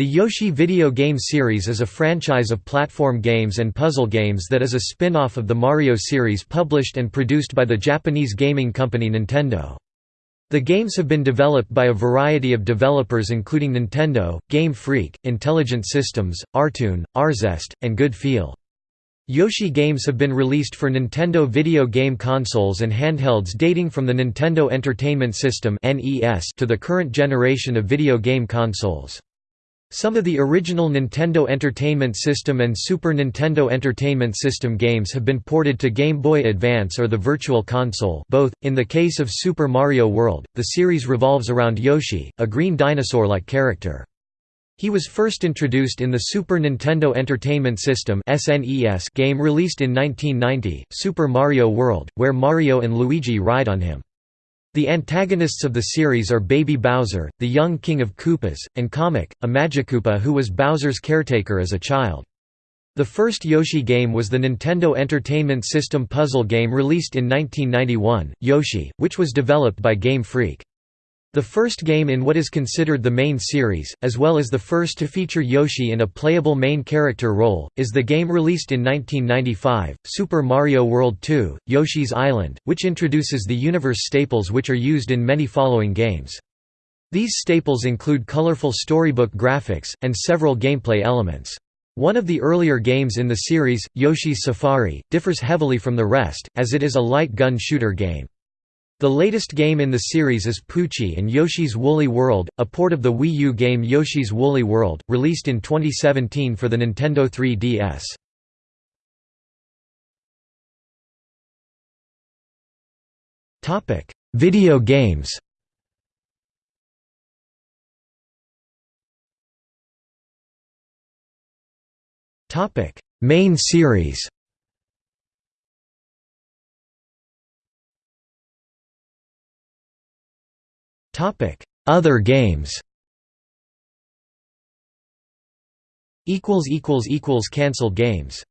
The Yoshi video game series is a franchise of platform games and puzzle games that is a spin-off of the Mario series published and produced by the Japanese gaming company Nintendo. The games have been developed by a variety of developers including Nintendo, Game Freak, Intelligent Systems, Artoon, Arzest, and Good Feel. Yoshi games have been released for Nintendo video game consoles and handhelds dating from the Nintendo Entertainment System to the current generation of video game consoles. Some of the original Nintendo Entertainment System and Super Nintendo Entertainment System games have been ported to Game Boy Advance or the Virtual Console both. .In the case of Super Mario World, the series revolves around Yoshi, a green dinosaur-like character. He was first introduced in the Super Nintendo Entertainment System game released in 1990, Super Mario World, where Mario and Luigi ride on him. The antagonists of the series are Baby Bowser, the young king of Koopas, and Kamek, a Magikoopa who was Bowser's caretaker as a child. The first Yoshi game was the Nintendo Entertainment System puzzle game released in 1991, Yoshi, which was developed by Game Freak. The first game in what is considered the main series, as well as the first to feature Yoshi in a playable main character role, is the game released in 1995, Super Mario World 2, Yoshi's Island, which introduces the universe staples which are used in many following games. These staples include colorful storybook graphics, and several gameplay elements. One of the earlier games in the series, Yoshi's Safari, differs heavily from the rest, as it is a light gun shooter game. The latest game in the series is Poochy and Yoshi's Woolly World, a port of the Wii U game Yoshi's Woolly World, released in 2017 for the Nintendo 3DS. Video games Main series Other games. Equals equals equals Cancelled games